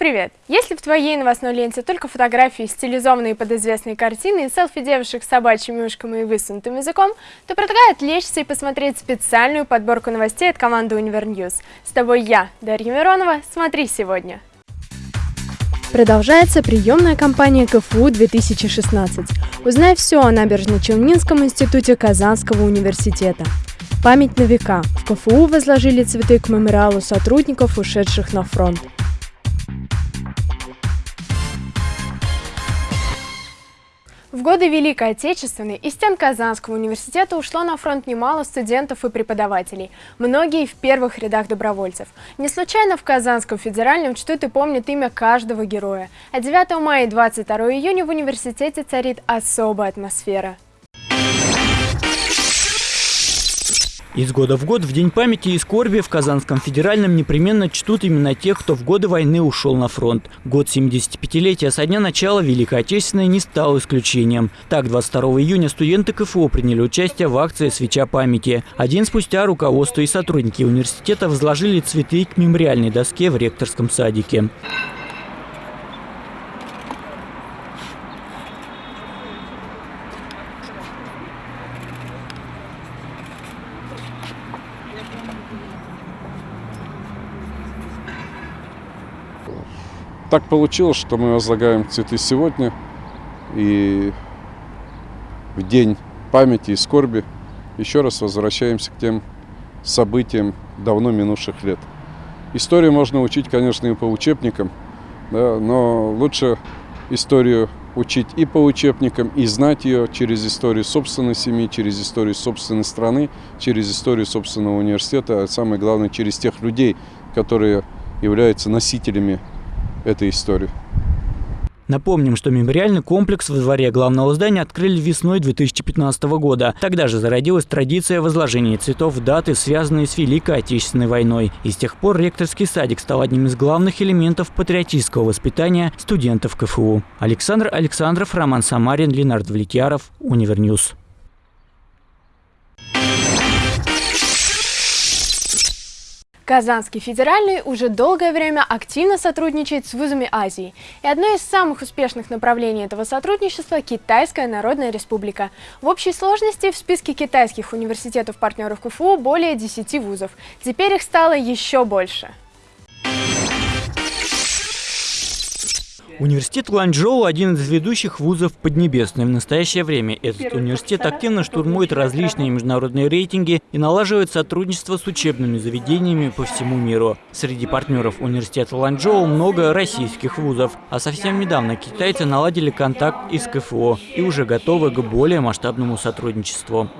привет! Если в твоей новостной ленте только фотографии, стилизованные под известные картины и селфи девушек с собачьими ушками и высунутым языком, то предлагаю отвлечься и посмотреть специальную подборку новостей от команды Univer News. С тобой я, Дарья Миронова. Смотри сегодня. Продолжается приемная кампания КФУ 2016. Узнай все о Набережно-Челнинском институте Казанского университета. Память на века. В КФУ возложили цветы к мемориалу сотрудников, ушедших на фронт. В годы Великой Отечественной из стен Казанского университета ушло на фронт немало студентов и преподавателей, многие в первых рядах добровольцев. Не случайно в Казанском федеральном чтут и помнят имя каждого героя. А 9 мая и 22 июня в университете царит особая атмосфера. Из года в год в День памяти и скорби в Казанском федеральном непременно чтут именно тех, кто в годы войны ушел на фронт. Год 75-летия со дня начала Великой Отечественной не стал исключением. Так, 22 июня студенты КФУ приняли участие в акции «Свеча памяти». А день спустя руководство и сотрудники университета возложили цветы к мемориальной доске в ректорском садике. Так получилось, что мы возлагаем цветы сегодня и в день памяти и скорби еще раз возвращаемся к тем событиям давно минувших лет. Историю можно учить, конечно, и по учебникам, да, но лучше историю учить и по учебникам, и знать ее через историю собственной семьи, через историю собственной страны, через историю собственного университета, а самое главное, через тех людей, которые являются носителями этой истории. Напомним, что мемориальный комплекс во дворе главного здания открыли весной 2015 года. Тогда же зародилась традиция возложения цветов в даты, связанные с Великой Отечественной войной. И с тех пор ректорский садик стал одним из главных элементов патриотического воспитания студентов КФУ. Александр Александров, Роман Самарин, Ленар Давлетьяров, Univer News. Казанский федеральный уже долгое время активно сотрудничает с вузами Азии. И одно из самых успешных направлений этого сотрудничества – Китайская Народная Республика. В общей сложности в списке китайских университетов-партнеров КФУ более 10 вузов. Теперь их стало еще больше. Университет Ланчжоу – один из ведущих вузов Поднебесной. В настоящее время этот университет активно штурмует различные международные рейтинги и налаживает сотрудничество с учебными заведениями по всему миру. Среди партнеров университета Ланчжоу много российских вузов, а совсем недавно китайцы наладили контакт из КФО и уже готовы к более масштабному сотрудничеству.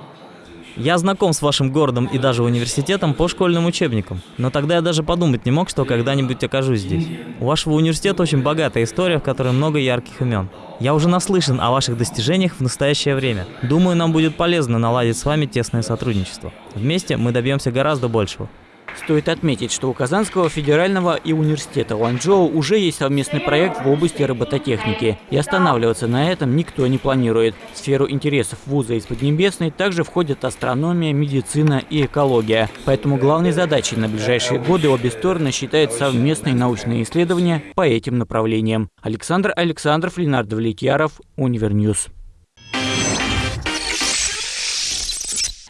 Я знаком с вашим городом и даже университетом по школьным учебникам, но тогда я даже подумать не мог, что когда-нибудь окажусь здесь. У вашего университета очень богатая история, в которой много ярких имен. Я уже наслышан о ваших достижениях в настоящее время. Думаю, нам будет полезно наладить с вами тесное сотрудничество. Вместе мы добьемся гораздо большего. Стоит отметить, что у Казанского федерального и университета Ланчжоу уже есть совместный проект в области робототехники, и останавливаться на этом никто не планирует. В сферу интересов вуза из Поднебесной также входят астрономия, медицина и экология. Поэтому главной задачей на ближайшие годы обе стороны считают совместные научные исследования по этим направлениям. Александр Александров, Ленардо Влетьяров, Univer News.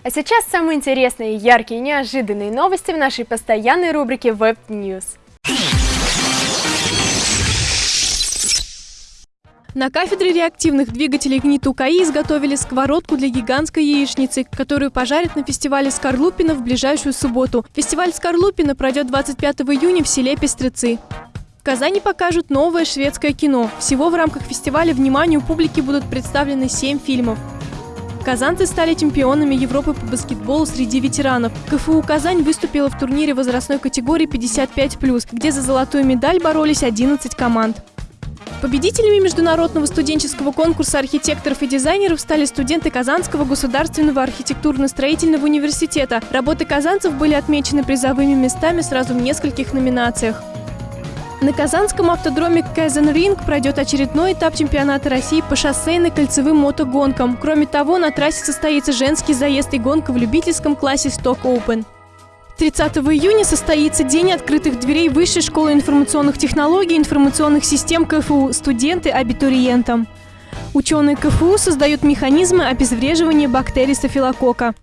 А сейчас самые интересные, яркие и неожиданные новости в нашей постоянной рубрике Web News. На кафедре реактивных двигателей КНИТУ КАИ изготовили сковородку для гигантской яичницы, которую пожарят на фестивале Скорлупина в ближайшую субботу. Фестиваль Скорлупина пройдет 25 июня в селе Пестрецы. В Казани покажут новое шведское кино. Всего в рамках фестиваля вниманию публики будут представлены 7 фильмов. Казанцы стали чемпионами Европы по баскетболу среди ветеранов. КФУ «Казань» выступила в турнире возрастной категории 55+, где за золотую медаль боролись 11 команд. Победителями международного студенческого конкурса архитекторов и дизайнеров стали студенты Казанского государственного архитектурно-строительного университета. Работы казанцев были отмечены призовыми местами сразу в нескольких номинациях. На Казанском автодроме Кайзен-Ринг пройдет очередной этап чемпионата России по шоссейно-кольцевым мотогонкам. Кроме того, на трассе состоится женский заезд и гонка в любительском классе Stock Open. 30 июня состоится День открытых дверей Высшей школы информационных технологий и информационных систем КФУ студенты абитуриентам. Ученые КФУ создают механизмы обезвреживания бактерий стафилококка.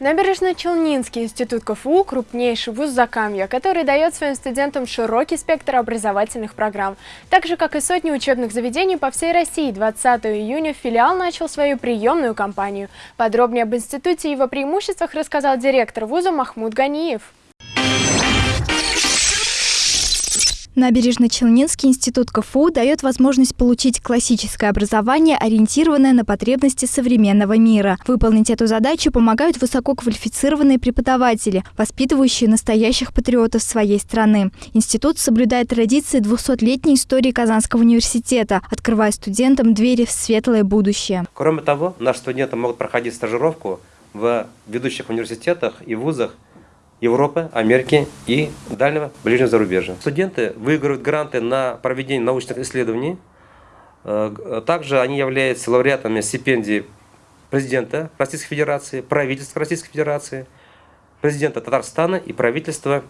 Набережно-Челнинский институт КФУ – крупнейший вуз Закамья, который дает своим студентам широкий спектр образовательных программ. Так же, как и сотни учебных заведений по всей России, 20 июня филиал начал свою приемную кампанию. Подробнее об институте и его преимуществах рассказал директор вуза Махмуд Ганиев. Набережно-Челнинский институт КФУ дает возможность получить классическое образование, ориентированное на потребности современного мира. Выполнить эту задачу помогают высококвалифицированные преподаватели, воспитывающие настоящих патриотов своей страны. Институт соблюдает традиции 200-летней истории Казанского университета, открывая студентам двери в светлое будущее. Кроме того, наши студенты могут проходить стажировку в ведущих университетах и вузах Европы, Америки и дальнего ближнего зарубежья. Студенты выигрывают гранты на проведение научных исследований. Э, также они являются лауреатами стипендий президента Российской Федерации, правительства Российской Федерации, президента Татарстана и правительства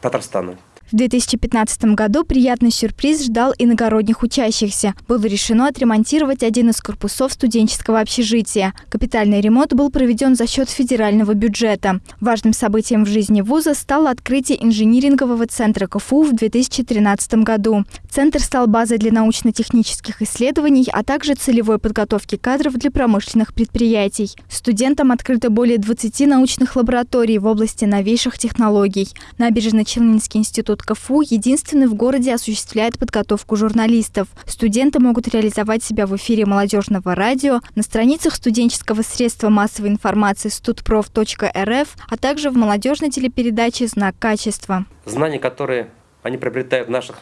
Татарстана. В 2015 году приятный сюрприз ждал иногородних учащихся. Было решено отремонтировать один из корпусов студенческого общежития. Капитальный ремонт был проведен за счет федерального бюджета. Важным событием в жизни вуза стало открытие инжинирингового центра КФУ в 2013 году. Центр стал базой для научно-технических исследований, а также целевой подготовки кадров для промышленных предприятий. Студентам открыто более 20 научных лабораторий в области новейших технологий. Набережно-Челнинский институт Институт КФУ единственный в городе осуществляет подготовку журналистов. Студенты могут реализовать себя в эфире молодежного радио, на страницах студенческого средства массовой информации studprof.rf, а также в молодежной телепередаче «Знак качества». Знания, которые они приобретают в наших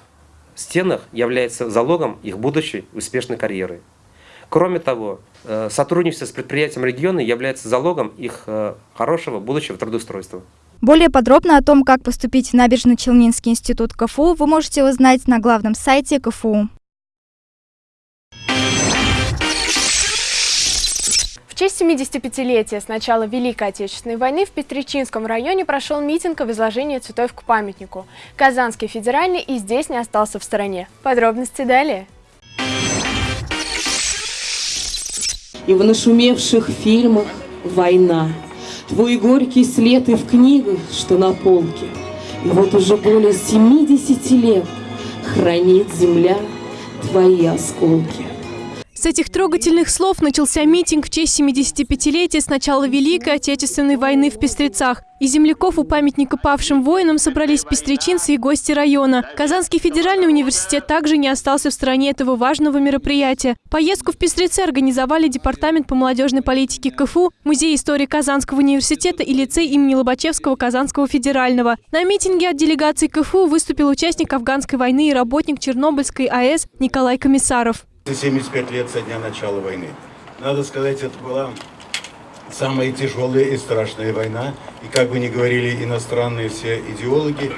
стенах, являются залогом их будущей успешной карьеры. Кроме того, э, сотрудничество с предприятием региона является залогом их э, хорошего будущего трудоустройства. Более подробно о том, как поступить в Набережно-Челнинский институт КФУ, вы можете узнать на главном сайте КФУ. В честь 75-летия с начала Великой Отечественной войны в Петричинском районе прошел митинг о возложении цветов к памятнику. Казанский федеральный и здесь не остался в стороне. Подробности далее. И в нашумевших фильмах «Война» Твой горький след и в книгах, что на полке. И вот уже более 70 лет хранит земля твои осколки. С этих трогательных слов начался митинг в честь 75-летия с начала Великой Отечественной войны в Пестрецах. Из земляков у памятника павшим воинам собрались пестречинцы и гости района. Казанский федеральный университет также не остался в стороне этого важного мероприятия. Поездку в Пестрецы организовали Департамент по молодежной политике КФУ, Музей истории Казанского университета и лицей имени Лобачевского Казанского федерального. На митинге от делегации КФУ выступил участник афганской войны и работник Чернобыльской АЭС Николай Комиссаров. 75 лет со дня начала войны. Надо сказать, это была самая тяжелая и страшная война. И как бы ни говорили иностранные все идеологи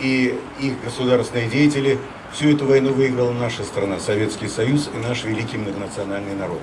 и их государственные деятели, всю эту войну выиграла наша страна, Советский Союз и наш великий многонациональный народ.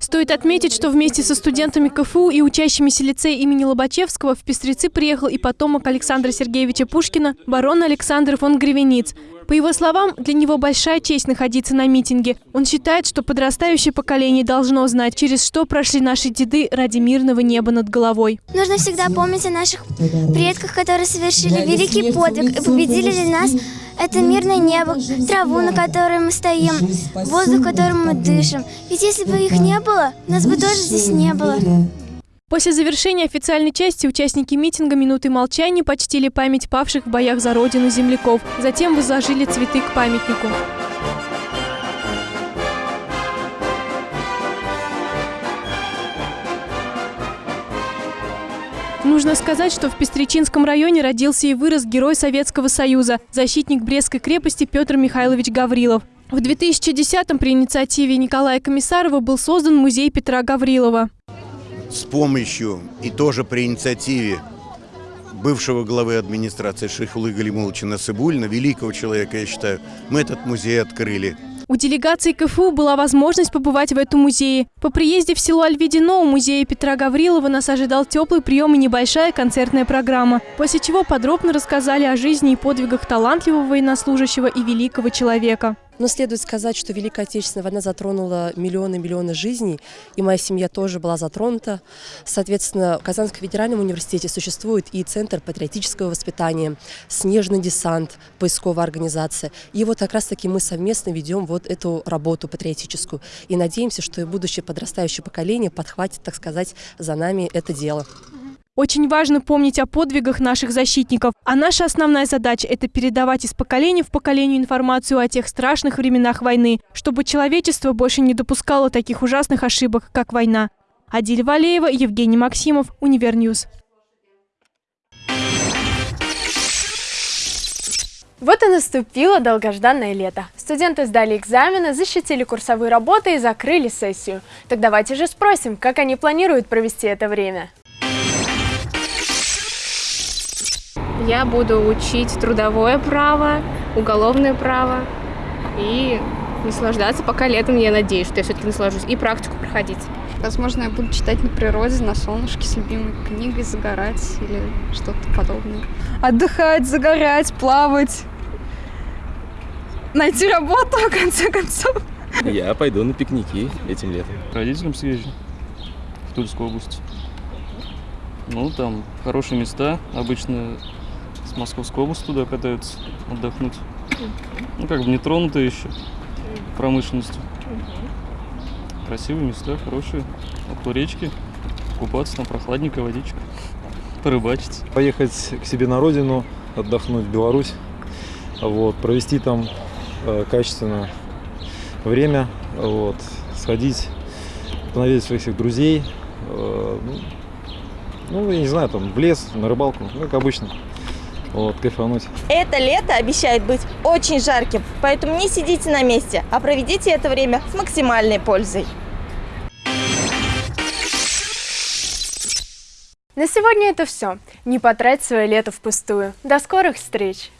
Стоит отметить, что вместе со студентами КФУ и учащимися лицея имени Лобачевского в Пестрецы приехал и потомок Александра Сергеевича Пушкина, барон Александр фон Гривениц. По его словам, для него большая честь находиться на митинге. Он считает, что подрастающее поколение должно знать, через что прошли наши деды ради мирного неба над головой. Нужно всегда помнить о наших предках, которые совершили великий подвиг и победили для нас это мирное небо, траву, на которой мы стоим, воздух, которым мы дышим. Ведь если бы их не было, нас бы тоже здесь не было. После завершения официальной части участники митинга минуты молчания почтили память павших в боях за родину земляков. Затем возложили цветы к памятнику. Нужно сказать, что в Пестричинском районе родился и вырос герой Советского Союза, защитник Брестской крепости Петр Михайлович Гаврилов. В 2010-м при инициативе Николая Комиссарова был создан музей Петра Гаврилова с помощью и тоже при инициативе бывшего главы администрации Шейхулы Галимуловича Насыбульна, великого человека, я считаю, мы этот музей открыли. У делегации КФУ была возможность побывать в этом музее. По приезде в село Альведино у музея Петра Гаврилова нас ожидал теплый прием и небольшая концертная программа, после чего подробно рассказали о жизни и подвигах талантливого военнослужащего и великого человека. Но следует сказать, что Великая Отечественная война затронула миллионы-миллионы жизней, и моя семья тоже была затронута. Соответственно, в Казанском федеральном университете существует и Центр патриотического воспитания, Снежный десант, поисковая организация. И вот как раз-таки мы совместно ведем вот эту работу патриотическую. И надеемся, что и будущее подрастающее поколение подхватит, так сказать, за нами это дело. Очень важно помнить о подвигах наших защитников. А наша основная задача – это передавать из поколения в поколение информацию о тех страшных временах войны, чтобы человечество больше не допускало таких ужасных ошибок, как война. Адиль Валеева, Евгений Максимов, Univer News. Вот и наступило долгожданное лето. Студенты сдали экзамены, защитили курсовые работы и закрыли сессию. Так давайте же спросим, как они планируют провести это время. Я буду учить трудовое право, уголовное право и наслаждаться пока летом, я надеюсь, что я все-таки наслажусь, и практику проходить. Возможно, я буду читать на природе, на солнышке с любимой книгой, загорать или что-то подобное. Отдыхать, загорать, плавать, найти работу, в конце концов. Я пойду на пикники этим летом. Родителям съезжу в Тульскую область. Ну, там хорошие места, обычно с Московской области туда катаются отдохнуть. Ну, как бы не тронутые еще промышленностью. Красивые места, хорошие. Около речки. Купаться, там прохладненькая водичка. Порыбачить. Поехать к себе на родину, отдохнуть в Беларусь. Вот, провести там э, качественно время. Вот, сходить, понавидеть своих всех друзей. Э, ну, ну, я не знаю, там, в лес, на рыбалку, ну, как обычно вот, кайфануть. Это лето обещает быть очень жарким, поэтому не сидите на месте, а проведите это время с максимальной пользой. На сегодня это все. Не потрать свое лето впустую. До скорых встреч!